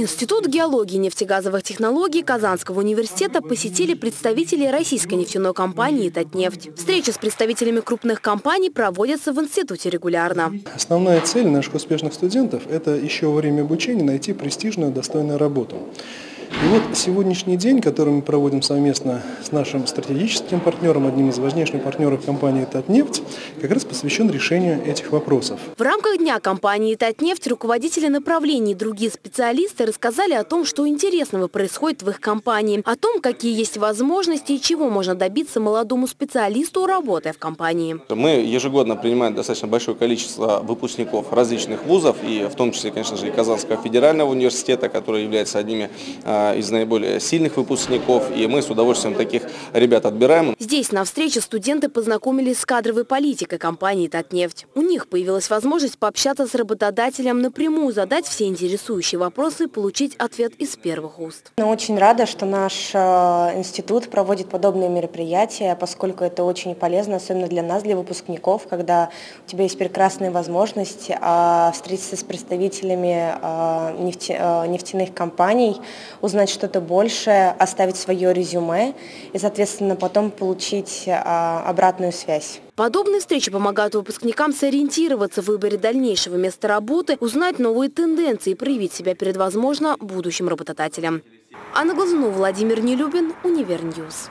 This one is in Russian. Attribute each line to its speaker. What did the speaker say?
Speaker 1: Институт геологии и нефтегазовых технологий Казанского университета посетили представители российской нефтяной компании «Татнефть». Встречи с представителями крупных компаний проводятся в институте регулярно.
Speaker 2: Основная цель наших успешных студентов – это еще во время обучения найти престижную, достойную работу. И вот сегодняшний день, который мы проводим совместно с нашим стратегическим партнером, одним из важнейших партнеров компании «Татнефть», как раз посвящен решению этих вопросов.
Speaker 1: В рамках дня компании «Татнефть» руководители направлений и другие специалисты рассказали о том, что интересного происходит в их компании, о том, какие есть возможности и чего можно добиться молодому специалисту, работая в компании.
Speaker 3: Мы ежегодно принимаем достаточно большое количество выпускников различных вузов, и в том числе, конечно же, и Казанского федерального университета, который является одними а, из наиболее сильных выпускников, и мы с удовольствием таких ребят отбираем.
Speaker 1: Здесь на встрече студенты познакомились с кадровой политикой компании «Татнефть». У них появилась возможность пообщаться с работодателем напрямую, задать все интересующие вопросы и получить ответ из первых уст.
Speaker 4: Я очень рада, что наш э, институт проводит подобные мероприятия, поскольку это очень полезно, особенно для нас, для выпускников, когда у тебя есть прекрасная возможность а, встретиться с представителями а, нефтяных компаний, узнать узнать что-то большее, оставить свое резюме и, соответственно, потом получить а, обратную связь.
Speaker 1: Подобные встречи помогают выпускникам сориентироваться в выборе дальнейшего места работы, узнать новые тенденции и проявить себя перед, возможно, будущим работодателем. Анна Глазунова, Владимир Нелюбин, Универньюз.